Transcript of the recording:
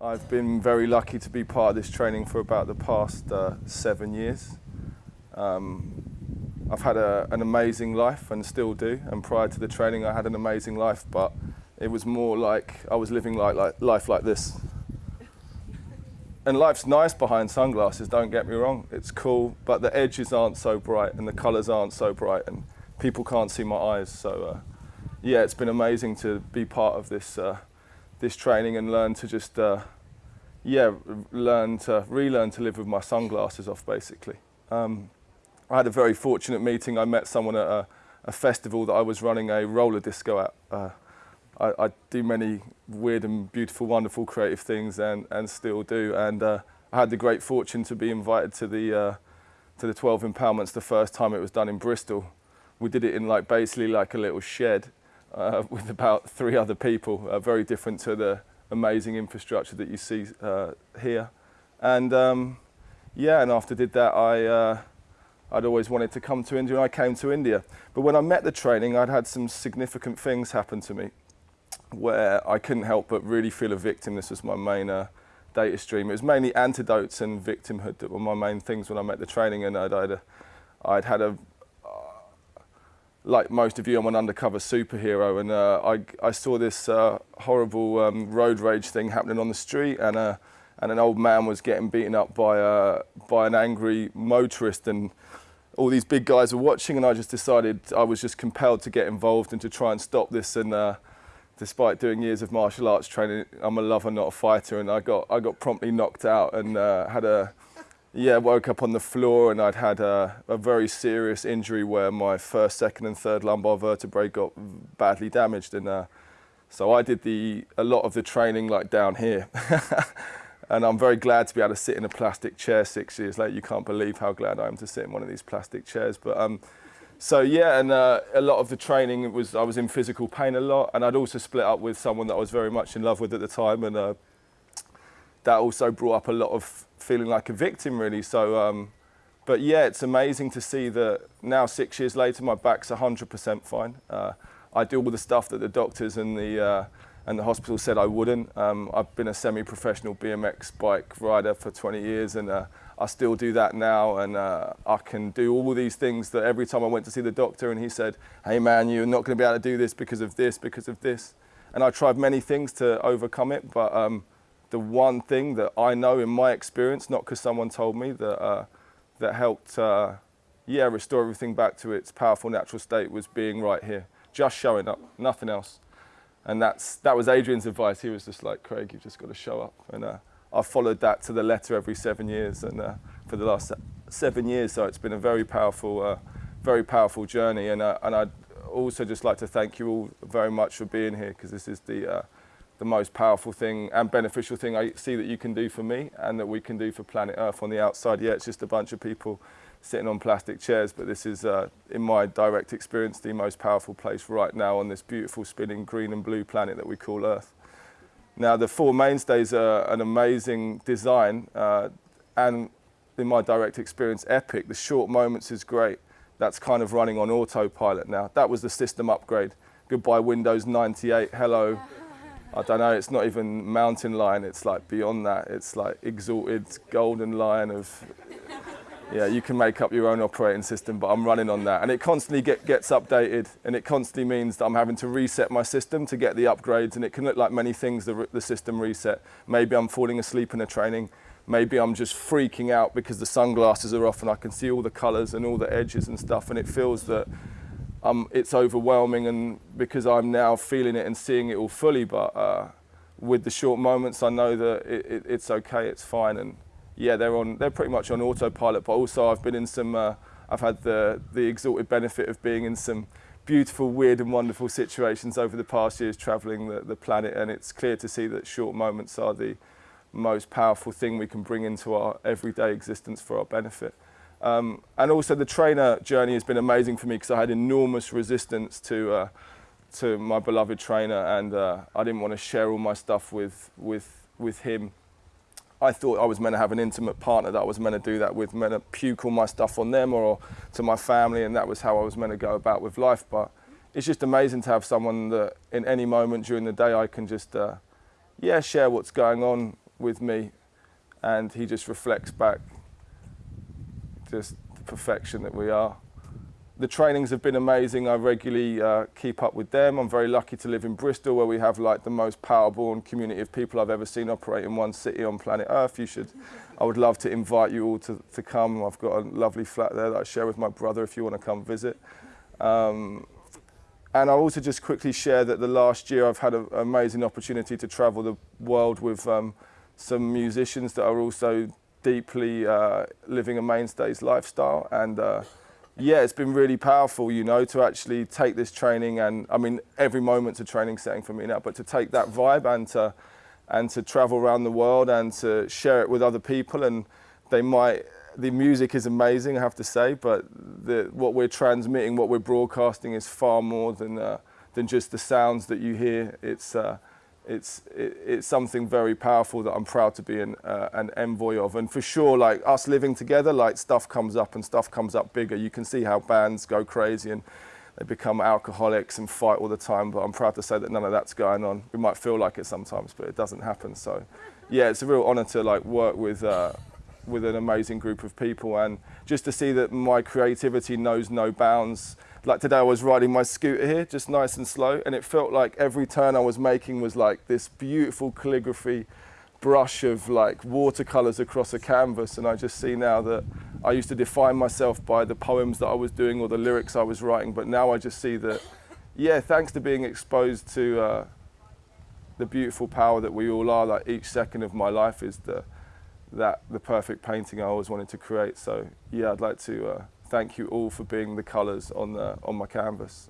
I've been very lucky to be part of this training for about the past uh, seven years. Um, I've had a, an amazing life and still do. And prior to the training, I had an amazing life, but it was more like I was living like, like life like this. And life's nice behind sunglasses, don't get me wrong. It's cool, but the edges aren't so bright and the colours aren't so bright and people can't see my eyes. So uh, yeah, it's been amazing to be part of this, uh, this training and learn to just, uh, yeah, learn to, relearn to live with my sunglasses off basically. Um, I had a very fortunate meeting. I met someone at a, a festival that I was running a roller disco at. Uh, I, I, do many weird and beautiful, wonderful, creative things, and, and still do. And uh, I had the great fortune to be invited to the uh, to the 12 Empowerments the first time it was done in Bristol. We did it in like basically like a little shed uh, with about three other people, uh, very different to the amazing infrastructure that you see uh, here. And um, yeah, and after did that, I uh, I'd always wanted to come to India and I came to India. But when I met the training, I'd had some significant things happen to me where I couldn't help but really feel a victim. This was my main uh, data stream. It was mainly antidotes and victimhood that were my main things when I met the training and I'd, I'd, I'd had a, like most of you, I'm an undercover superhero and uh, I, I saw this uh, horrible um, road rage thing happening on the street and, uh, and an old man was getting beaten up by, by an angry motorist and all these big guys were watching and I just decided I was just compelled to get involved and to try and stop this and uh, despite doing years of martial arts training I'm a lover not a fighter and I got I got promptly knocked out and uh, had a yeah woke up on the floor and I'd had a, a, very serious injury where my first second and third lumbar vertebrae got badly damaged and uh, so I did the a lot of the training like down here and I'm very glad to be able to sit in a plastic chair six years later. You can't believe how glad I am to sit in one of these plastic chairs. But um, so yeah, and uh, a lot of the training was I was in physical pain a lot, and I'd also split up with someone that I was very much in love with at the time, and uh, that also brought up a lot of feeling like a victim, really. So, um, but yeah, it's amazing to see that now six years later, my back's 100% fine. Uh, I do all the stuff that the doctors and the uh, and the hospital said I wouldn't. Um, I've been a semi-professional BMX bike rider for 20 years and uh, I still do that now and uh, I can do all these things that every time I went to see the doctor and he said, hey man, you're not going to be able to do this because of this, because of this. And I tried many things to overcome it, but um, the one thing that I know in my experience, not because someone told me, that, uh, that helped uh, yeah, restore everything back to its powerful natural state was being right here, just showing up, nothing else. And that's, that was Adrian's advice. He was just like, Craig, you've just got to show up. And uh, I've followed that to the letter every seven years and uh, for the last seven years. So it's been a very powerful, uh, very powerful journey. And, uh, and I'd also just like to thank you all very much for being here because this is the, the most powerful thing and beneficial thing I see that you can do for me and that we can do for planet Earth on the outside. Yeah, it's just a bunch of people sitting on plastic chairs, but this is, uh, in my direct experience, the most powerful place right now on this beautiful spinning green and blue planet that we call Earth. Now, the four mainstays are an amazing design, uh, and in my direct experience, epic. The short moments is great. That's kind of running on autopilot now. That was the system upgrade. Goodbye Windows 98, hello. I don't know, it's not even mountain lion, it's like beyond that. It's like exalted golden lion of yeah, you can make up your own operating system, but I'm running on that. And it constantly get, gets updated, and it constantly means that I'm having to reset my system to get the upgrades, and it can look like many things, the, the system reset. Maybe I'm falling asleep in a training. Maybe I'm just freaking out because the sunglasses are off and I can see all the colors and all the edges and stuff, and it feels that um, it's overwhelming, and because I'm now feeling it and seeing it all fully, but uh, with the short moments, I know that it, it, it's okay, it's fine, and yeah, they're on. They're pretty much on autopilot. But also, I've been in some. Uh, I've had the the exalted benefit of being in some beautiful, weird, and wonderful situations over the past years, travelling the, the planet. And it's clear to see that short moments are the most powerful thing we can bring into our everyday existence for our benefit. Um, and also, the trainer journey has been amazing for me because I had enormous resistance to. Uh, to my beloved trainer and uh, I didn't want to share all my stuff with with with him I thought I was meant to have an intimate partner that I was meant to do that with, meant to puke all my stuff on them or to my family, and that was how I was meant to go about with life. But it's just amazing to have someone that in any moment during the day I can just, uh, yeah, share what's going on with me, and he just reflects back the perfection that we are. The trainings have been amazing. I regularly uh, keep up with them. I'm very lucky to live in Bristol, where we have like the most power-born community of people I've ever seen operate in one city on planet Earth. You should, I would love to invite you all to, to come. I've got a lovely flat there that I share with my brother if you want to come visit. Um, and I'll also just quickly share that the last year I've had an amazing opportunity to travel the world with um, some musicians that are also deeply uh, living a mainstays lifestyle. And uh, yeah, it's been really powerful, you know, to actually take this training and I mean, every moment's a training setting for me now, but to take that vibe and to, and to travel around the world and to share it with other people and they might, the music is amazing, I have to say, but the, what we're transmitting, what we're broadcasting is far more than, uh, than just the sounds that you hear. It's, uh, it's, it, it's something very powerful that I'm proud to be an, uh, an envoy of. And for sure, like us living together, like stuff comes up and stuff comes up bigger. You can see how bands go crazy and they become alcoholics and fight all the time. But I'm proud to say that none of that's going on. We might feel like it sometimes, but it doesn't happen. So yeah, it's a real honor to like work with, uh, with an amazing group of people and just to see that my creativity knows no bounds like today I was riding my scooter here, just nice and slow, and it felt like every turn I was making was like this beautiful calligraphy brush of like watercolors across a canvas. And I just see now that I used to define myself by the poems that I was doing or the lyrics I was writing, but now I just see that, yeah, thanks to being exposed to uh, the beautiful power that we all are, like each second of my life is the, that the perfect painting I always wanted to create. So yeah, I'd like to uh, thank you all for being the colours on, the, on my canvas.